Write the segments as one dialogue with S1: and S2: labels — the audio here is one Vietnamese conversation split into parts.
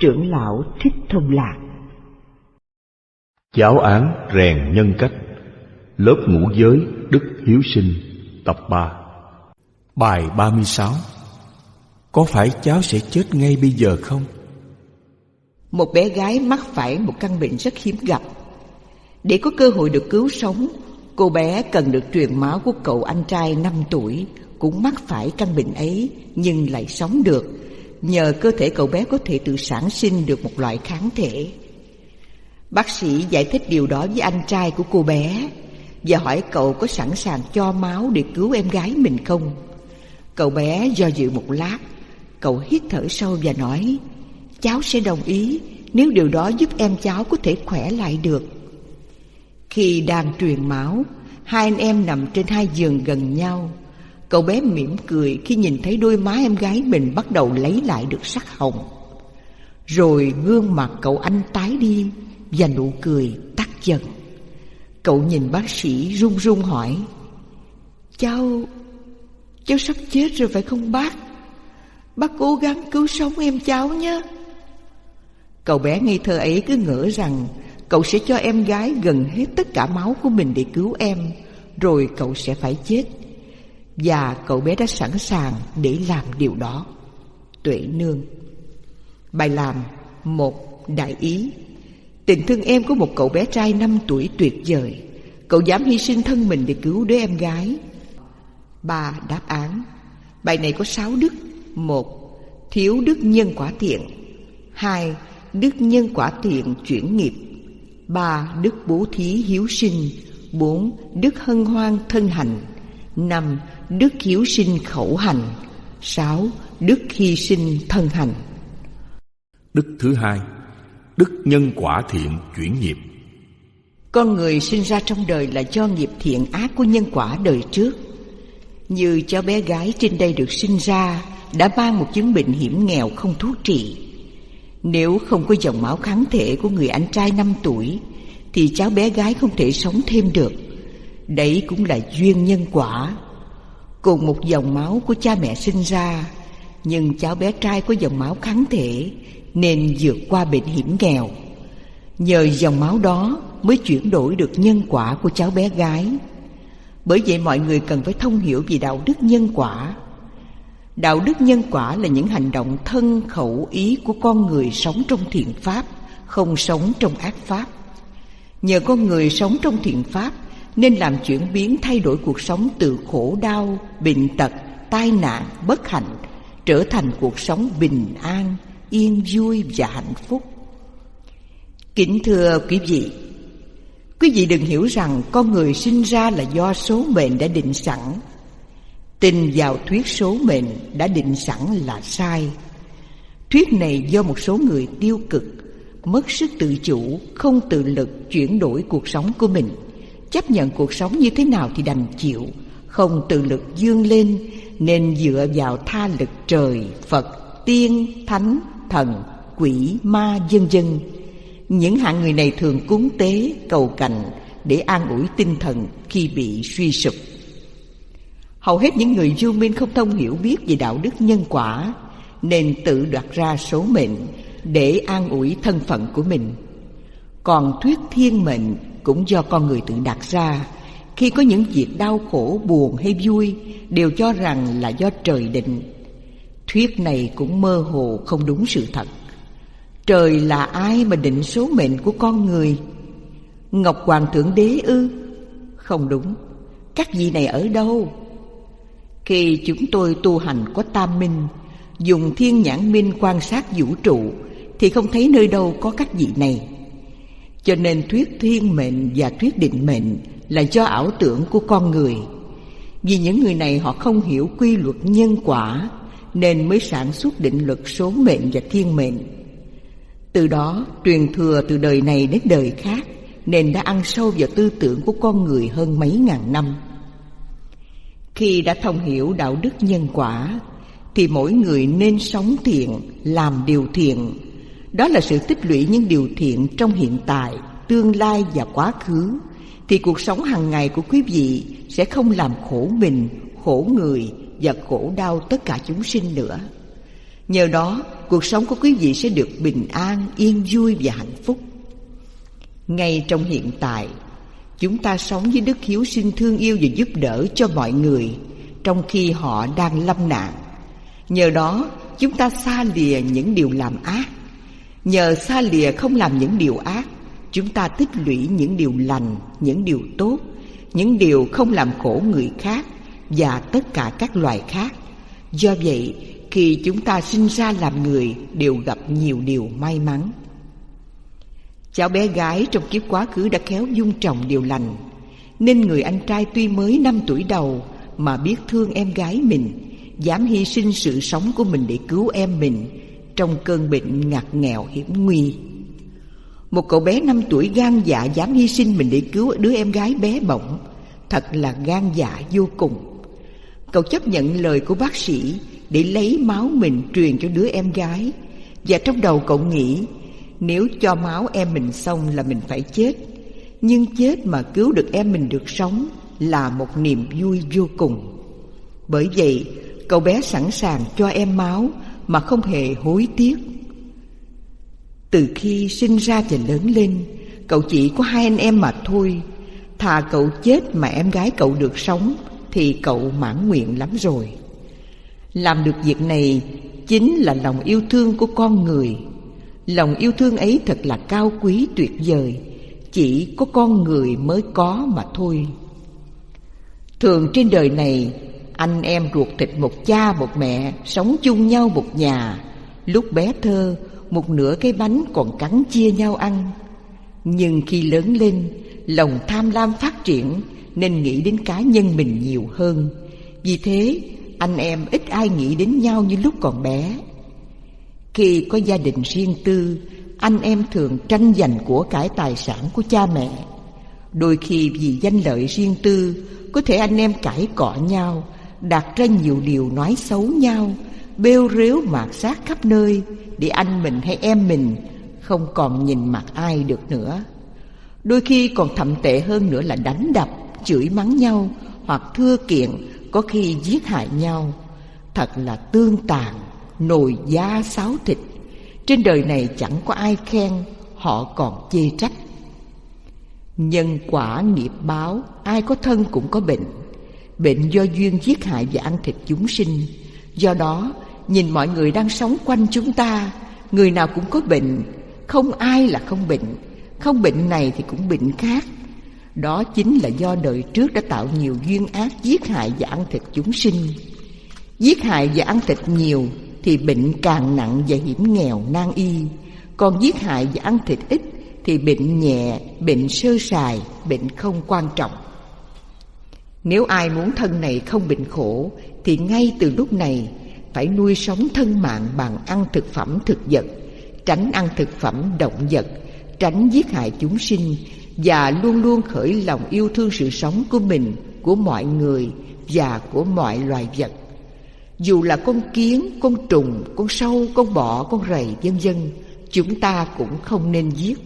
S1: Trưởng lão Thích Thông Lạc.
S2: Giáo án rèn nhân cách. Lớp ngũ giới Đức Hiếu Sinh Tập 3
S3: Bài 36 Có phải cháu sẽ chết ngay bây giờ không?
S1: Một bé gái mắc phải một căn bệnh rất hiếm gặp. Để có cơ hội được cứu sống Cô bé cần được truyền máu của cậu anh trai 5 tuổi Cũng mắc phải căn bệnh ấy Nhưng lại sống được Nhờ cơ thể cậu bé có thể tự sản sinh được một loại kháng thể. Bác sĩ giải thích điều đó với anh trai của cô bé Và hỏi cậu có sẵn sàng cho máu để cứu em gái mình không? Cậu bé do dự một lát, Cậu hít thở sâu và nói, Cháu sẽ đồng ý Nếu điều đó giúp em cháu có thể khỏe lại được. Khi đang truyền máu, Hai anh em nằm trên hai giường gần nhau. Cậu bé mỉm cười khi nhìn thấy đôi má em gái mình bắt đầu lấy lại được sắc hồng. Rồi gương mặt cậu anh tái đi Và nụ cười tắt dần. Cậu nhìn bác sĩ run run hỏi, Cháu... cháu sắp chết rồi phải không bác? Bác cố gắng cứu sống em cháu nhé. Cậu bé ngây thơ ấy cứ ngỡ rằng Cậu sẽ cho em gái gần hết tất cả máu của mình để cứu em, Rồi cậu sẽ phải chết. Và cậu bé đã sẵn sàng để làm điều đó. Tuệ nương. Bài làm một đại ý. Tình thương em của một cậu bé trai 5 tuổi tuyệt vời. Cậu dám hy sinh thân mình để cứu đứa em gái. Ba đáp án. Bài này có sáu đức. Một, Thiếu đức nhân quả thiện. Hai, Đức nhân quả thiện chuyển nghiệp. Ba, Đức bố thí hiếu sinh. Bốn, Đức hân hoan thân hành năm Đức hiếu sinh khẩu hành sáu Đức hy sinh thân hành
S3: Đức thứ hai Đức nhân quả thiện chuyển nghiệp.
S1: Con người sinh ra trong đời là do nghiệp thiện ác của nhân quả đời trước. Như cháu bé gái trên đây được sinh ra Đã mang một chứng bệnh hiểm nghèo không thuốc trị. Nếu không có dòng máu kháng thể của người anh trai 5 tuổi Thì cháu bé gái không thể sống thêm được Đấy cũng là duyên nhân quả Cùng một dòng máu của cha mẹ sinh ra Nhưng cháu bé trai có dòng máu kháng thể nên vượt qua bệnh hiểm nghèo. Nhờ dòng máu đó mới chuyển đổi được nhân quả của cháu bé gái. Bởi vậy mọi người cần phải thông hiểu về đạo đức nhân quả. Đạo đức nhân quả là những hành động thân khẩu ý của con người sống trong thiện pháp, không sống trong ác pháp. Nhờ con người sống trong thiện pháp nên làm chuyển biến thay đổi cuộc sống từ khổ đau, bệnh tật, tai nạn, bất hạnh trở thành cuộc sống bình an, yên vui và hạnh phúc. Kính thưa quý vị, quý vị đừng hiểu rằng con người sinh ra là do số mệnh đã định sẵn. Tin vào thuyết số mệnh đã định sẵn là sai. Thuyết này do một số người tiêu cực, mất sức tự chủ, không tự lực chuyển đổi cuộc sống của mình. Chấp nhận cuộc sống như thế nào thì đành chịu, không tự lực dương lên nên dựa vào tha lực trời, Phật, tiên, thánh thần, quỷ, ma dân dân. Những hạng người này thường cúng tế, cầu cạnh để an ủi tinh thần khi bị suy sụp. Hầu hết những người du minh không thông hiểu biết về đạo đức nhân quả nên tự đoạt ra số mệnh để an ủi thân phận của mình. Còn thuyết thiên mệnh cũng do con người tự đặt ra. Khi có những việc đau khổ, buồn hay vui đều cho rằng là do trời định. Thuyết này cũng mơ hồ không đúng sự thật. Trời là ai mà định số mệnh của con người? Ngọc Hoàng Thượng Đế ư? Không đúng. Các vị này ở đâu? Khi chúng tôi tu hành có tam minh Dùng thiên nhãn minh quan sát vũ trụ Thì không thấy nơi đâu có các vị này. Cho nên thuyết thiên mệnh và thuyết định mệnh Là do ảo tưởng của con người Vì những người này họ không hiểu quy luật nhân quả nên mới sản xuất định luật số mệnh và thiên mệnh. Từ đó truyền thừa từ đời này đến đời khác nên đã ăn sâu vào tư tưởng của con người hơn mấy ngàn năm. Khi đã thông hiểu đạo đức nhân quả thì mỗi người nên sống thiện, làm điều thiện. Đó là sự tích lũy những điều thiện trong hiện tại, tương lai và quá khứ thì cuộc sống hàng ngày của quý vị sẽ không làm khổ mình, khổ người và khổ đau tất cả chúng sinh nữa. Nhờ đó, cuộc sống của quý vị sẽ được bình an, yên vui và hạnh phúc. Ngay trong hiện tại, chúng ta sống với đức hiếu sinh thương yêu và giúp đỡ cho mọi người trong khi họ đang lâm nạn. Nhờ đó, chúng ta xa lìa những điều làm ác. Nhờ xa lìa không làm những điều ác, chúng ta tích lũy những điều lành, những điều tốt, những điều không làm khổ người khác và tất cả các loài khác. Do vậy, khi chúng ta sinh ra làm người đều gặp nhiều điều may mắn. Cháu bé gái trong kiếp quá khứ đã khéo dung trồng điều lành, nên người anh trai tuy mới năm tuổi đầu mà biết thương em gái mình, dám hy sinh sự sống của mình để cứu em mình trong cơn bệnh ngặt nghèo hiểm nguy. Một cậu bé năm tuổi gan dạ dám hy sinh mình để cứu đứa em gái bé bỏng, thật là gan dạ vô cùng. Cậu chấp nhận lời của bác sĩ để lấy máu mình truyền cho đứa em gái và trong đầu cậu nghĩ nếu cho máu em mình xong là mình phải chết nhưng chết mà cứu được em mình được sống là một niềm vui vô cùng bởi vậy cậu bé sẵn sàng cho em máu mà không hề hối tiếc. Từ khi sinh ra và lớn lên, cậu chỉ có hai anh em mà thôi. Thà cậu chết mà em gái cậu được sống, thì cậu mãn nguyện lắm rồi. Làm được việc này chính là lòng yêu thương của con người. Lòng yêu thương ấy thật là cao quý tuyệt vời, Chỉ có con người mới có mà thôi. Thường trên đời này anh em ruột thịt một cha một mẹ, Sống chung nhau một nhà. Lúc bé thơ, Một nửa cái bánh còn cắn chia nhau ăn. Nhưng khi lớn lên, Lòng tham lam phát triển, Nên nghĩ đến cá nhân mình nhiều hơn. Vì thế, anh em ít ai nghĩ đến nhau như lúc còn bé. Khi có gia đình riêng tư, Anh em thường tranh giành của cải tài sản của cha mẹ. Đôi khi vì danh lợi riêng tư, Có thể anh em cãi cọ nhau Đặt ra nhiều điều nói xấu nhau, Bêu rếu mạt sát khắp nơi Để anh mình hay em mình Không còn nhìn mặt ai được nữa. Đôi khi còn thậm tệ hơn nữa là đánh đập, Chửi mắng nhau Hoặc thưa kiện có khi giết hại nhau. Thật là tương tàn, nồi da sáo thịt. Trên đời này chẳng có ai khen, họ còn chê trách. Nhân quả nghiệp báo, ai có thân cũng có bệnh bệnh do duyên giết hại và ăn thịt chúng sinh do đó nhìn mọi người đang sống quanh chúng ta người nào cũng có bệnh không ai là không bệnh không bệnh này thì cũng bệnh khác đó chính là do đời trước đã tạo nhiều duyên ác giết hại và ăn thịt chúng sinh. Giết hại và ăn thịt nhiều thì bệnh càng nặng và hiểm nghèo nan y. Còn giết hại và ăn thịt ít thì bệnh nhẹ, bệnh sơ sài, bệnh không quan trọng. Nếu ai muốn thân này không bệnh khổ thì ngay từ lúc này phải nuôi sống thân mạng bằng ăn thực phẩm thực vật, tránh ăn thực phẩm động vật, tránh giết hại chúng sinh và luôn luôn khởi lòng yêu thương sự sống của mình, của mọi người và của mọi loài vật. Dù là con kiến, con trùng, con sâu, con bọ, con rầy vân vân, chúng ta cũng không nên giết.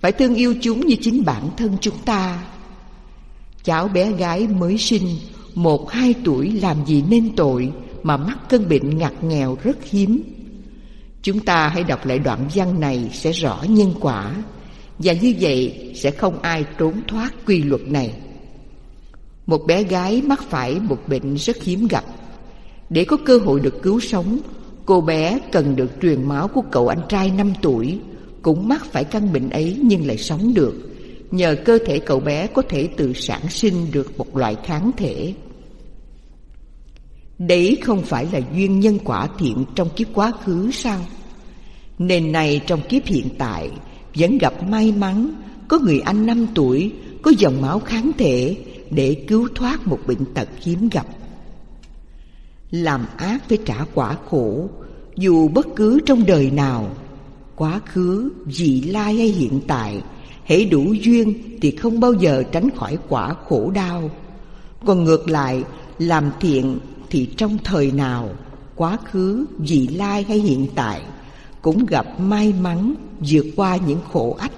S1: Phải thương yêu chúng như chính bản thân chúng ta. Cháu bé gái mới sinh, một hai tuổi làm gì nên tội mà mắc cơn bệnh ngặt nghèo rất hiếm. Chúng ta hãy đọc lại đoạn văn này sẽ rõ nhân quả và như vậy sẽ không ai trốn thoát quy luật này. Một bé gái mắc phải một bệnh rất hiếm gặp. Để có cơ hội được cứu sống Cô bé cần được truyền máu của cậu anh trai 5 tuổi Cũng mắc phải căn bệnh ấy nhưng lại sống được. Nhờ cơ thể cậu bé có thể tự sản sinh được một loại kháng thể Đấy không phải là duyên nhân quả thiện trong kiếp quá khứ sao? Nên này trong kiếp hiện tại vẫn gặp may mắn có người anh năm tuổi có dòng máu kháng thể để cứu thoát một bệnh tật hiếm gặp. Làm ác phải trả quả khổ dù bất cứ trong đời nào, quá khứ, vị lai hay hiện tại, hãy đủ duyên thì không bao giờ tránh khỏi quả khổ đau. Còn ngược lại, làm thiện thì trong thời nào, quá khứ, vị lai hay hiện tại cũng gặp may mắn vượt qua những khổ ách.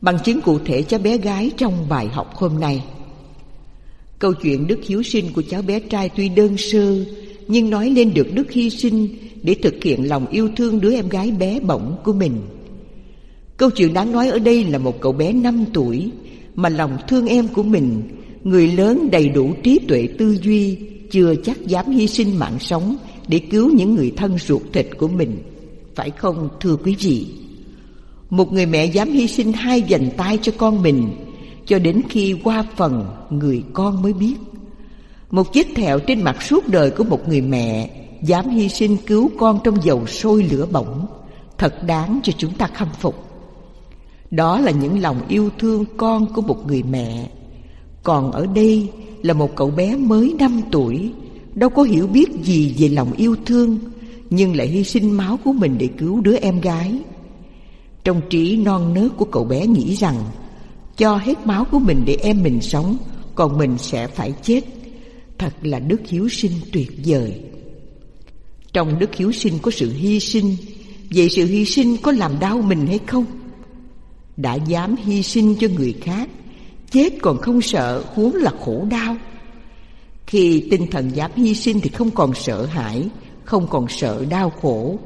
S1: Bằng chứng cụ thể cho bé gái trong bài học hôm nay. Câu chuyện đức hiếu sinh của cháu bé trai tuy đơn sơ Nhưng nói lên được đức hy sinh Để thực hiện lòng yêu thương đứa em gái bé bỏng của mình Câu chuyện đáng nói ở đây là một cậu bé 5 tuổi Mà lòng thương em của mình, Người lớn đầy đủ trí tuệ tư duy, Chưa chắc dám hy sinh mạng sống Để cứu những người thân ruột thịt của mình. Phải không, thưa quý vị? Một người mẹ dám hy sinh hai dành tay cho con mình, Cho đến khi qua phần người con mới biết. Một vết thẹo trên mặt suốt đời của một người mẹ Dám hy sinh cứu con trong dầu sôi lửa bỏng, Thật đáng cho chúng ta khâm phục đó là những lòng yêu thương con của một người mẹ. Còn ở đây là một cậu bé mới 5 tuổi, Đâu có hiểu biết gì về lòng yêu thương, Nhưng lại hy sinh máu của mình để cứu đứa em gái. Trong trí non nớt của cậu bé nghĩ rằng, Cho hết máu của mình để em mình sống, Còn mình sẽ phải chết. Thật là đức hiếu sinh tuyệt vời. Trong đức hiếu sinh có sự hy sinh, Vậy sự hy sinh có làm đau mình hay không? Đã dám hy sinh cho người khác, chết còn không sợ huống là khổ đau. Khi tinh thần dám hy sinh thì không còn sợ hãi, không còn sợ đau khổ.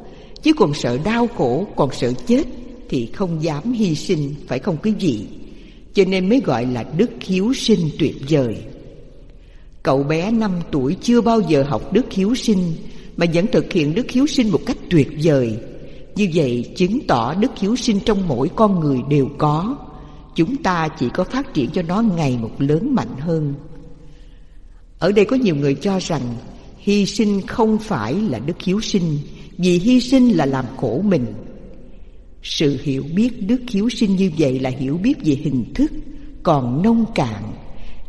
S1: Chứ còn sợ đau khổ, còn sợ chết thì không dám hy sinh, phải không quý vị? Cho nên mới gọi là đức hiếu sinh tuyệt vời. Cậu bé năm tuổi chưa bao giờ học đức hiếu sinh, mà vẫn thực hiện đức hiếu sinh một cách tuyệt vời như vậy chứng tỏ đức hiếu sinh trong mỗi con người đều có. Chúng ta chỉ có phát triển cho nó ngày một lớn mạnh hơn. Ở đây có nhiều người cho rằng Hy sinh không phải là đức hiếu sinh, Vì hy sinh là làm khổ mình. Sự hiểu biết đức hiếu sinh như vậy là hiểu biết về hình thức Còn nông cạn,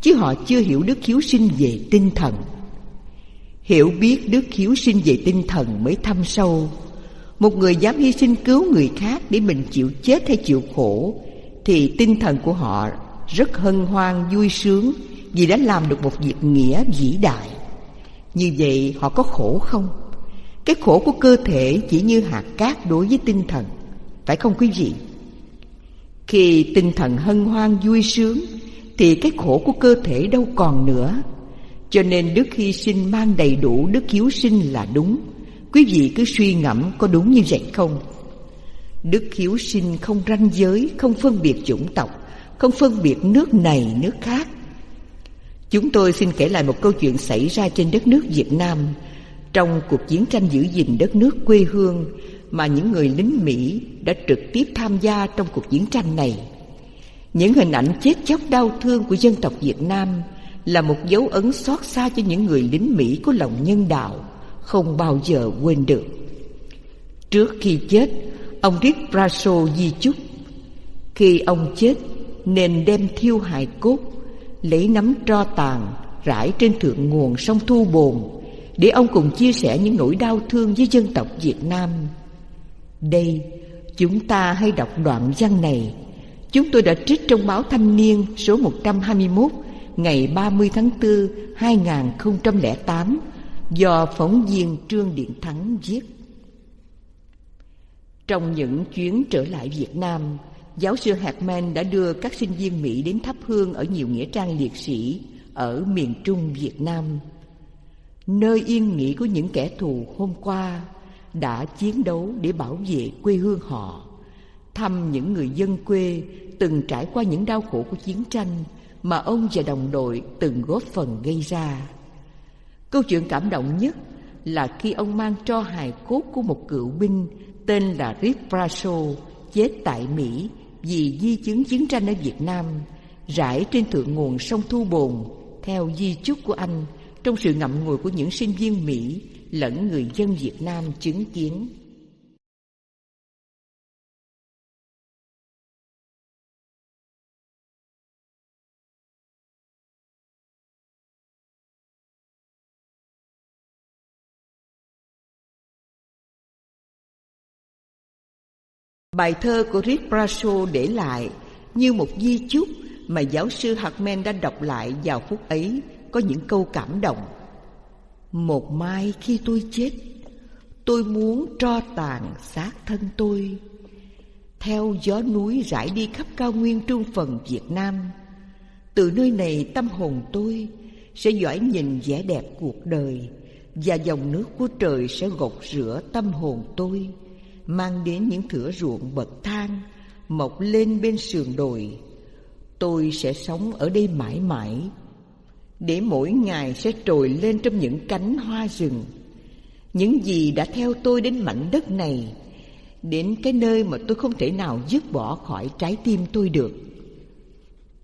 S1: Chứ họ chưa hiểu đức hiếu sinh về tinh thần. Hiểu biết đức hiếu sinh về tinh thần mới thâm sâu một người dám hy sinh cứu người khác để mình chịu chết hay chịu khổ, Thì tinh thần của họ rất hân hoan, vui sướng Vì đã làm được một việc nghĩa vĩ đại Như vậy họ có khổ không? Cái khổ của cơ thể chỉ như hạt cát đối với tinh thần, Phải không quý vị? Khi tinh thần hân hoan, vui sướng, Thì cái khổ của cơ thể đâu còn nữa Cho nên đức hy sinh mang đầy đủ đức hiếu sinh là đúng Quý vị cứ suy ngẫm có đúng như vậy không? Đức hiếu sinh không ranh giới, không phân biệt chủng tộc, không phân biệt nước này nước khác. Chúng tôi xin kể lại một câu chuyện xảy ra trên đất nước Việt Nam trong cuộc chiến tranh giữ gìn đất nước quê hương mà những người lính Mỹ đã trực tiếp tham gia trong cuộc chiến tranh này. Những hình ảnh chết chóc đau thương của dân tộc Việt Nam là một dấu ấn xót xa cho những người lính Mỹ có lòng nhân đạo không bao giờ quên được. Trước khi chết, ông Rick Brasso di chúc. Khi ông chết, nên đem thiêu hài cốt, lấy nắm tro tàn, rải trên thượng nguồn sông Thu Bồn, để ông cùng chia sẻ những nỗi đau thương với dân tộc Việt Nam. Đây, chúng ta hay đọc đoạn văn này. Chúng tôi đã trích trong báo Thanh niên số 121 ngày 30 tháng 4 2008 do phóng viên Trương Điện Thắng viết. Trong những chuyến trở lại Việt Nam, giáo sư Hartman đã đưa các sinh viên Mỹ đến thắp hương ở nhiều nghĩa trang liệt sĩ ở miền Trung Việt Nam. Nơi yên nghỉ của những kẻ thù hôm qua đã chiến đấu để bảo vệ quê hương họ, thăm những người dân quê từng trải qua những đau khổ của chiến tranh mà ông và đồng đội từng góp phần gây ra. Câu chuyện cảm động nhất là khi ông mang cho hài cốt của một cựu binh tên là Rip Brasso chết tại Mỹ vì di chứng chiến tranh ở Việt Nam, rải trên thượng nguồn sông Thu Bồn theo di chúc của anh trong sự ngậm ngùi của những sinh viên Mỹ lẫn người dân Việt Nam chứng kiến. Bài thơ của Rick Brasso để lại như một di chúc mà giáo sư Hartman đã đọc lại vào phút ấy có những câu cảm động. Một mai khi tôi chết, tôi muốn tro tàn xác thân tôi. Theo gió núi rải đi khắp cao nguyên trung phần Việt Nam, từ nơi này tâm hồn tôi sẽ dõi nhìn vẻ đẹp cuộc đời, và dòng nước của trời sẽ gột rửa tâm hồn tôi mang đến những thửa ruộng bậc thang, mọc lên bên sườn đồi. Tôi sẽ sống ở đây mãi mãi, để mỗi ngày sẽ trồi lên trong những cánh hoa rừng. Những gì đã theo tôi đến mảnh đất này, đến cái nơi mà tôi không thể nào dứt bỏ khỏi trái tim tôi được.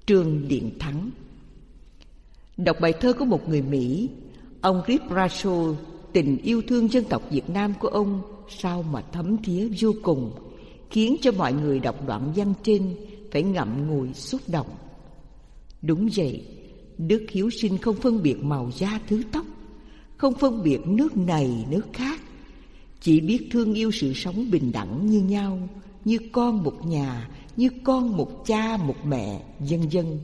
S1: Trương điện thắng. Đọc bài thơ của một người mỹ, ông Rip Bradshaw tình yêu thương dân tộc Việt Nam của ông sao mà thấm thía vô cùng, khiến cho mọi người đọc đoạn văn trên phải ngậm ngùi xúc động. Đúng vậy, đức hiếu sinh không phân biệt màu da thứ tóc, không phân biệt nước này, nước khác, chỉ biết thương yêu sự sống bình đẳng như nhau, như con một nhà, như con một cha, một mẹ, vân vân.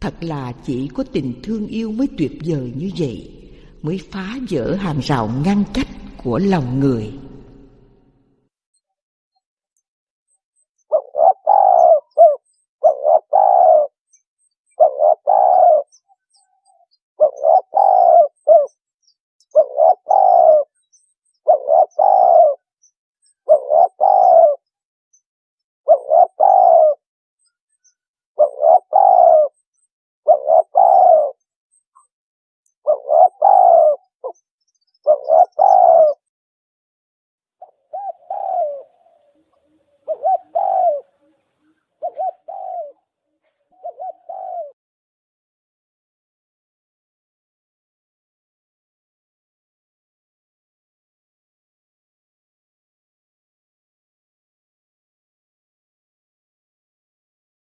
S1: Thật là chỉ có tình thương yêu mới tuyệt vời như vậy, mới phá vỡ hàng rào ngăn cách của lòng người.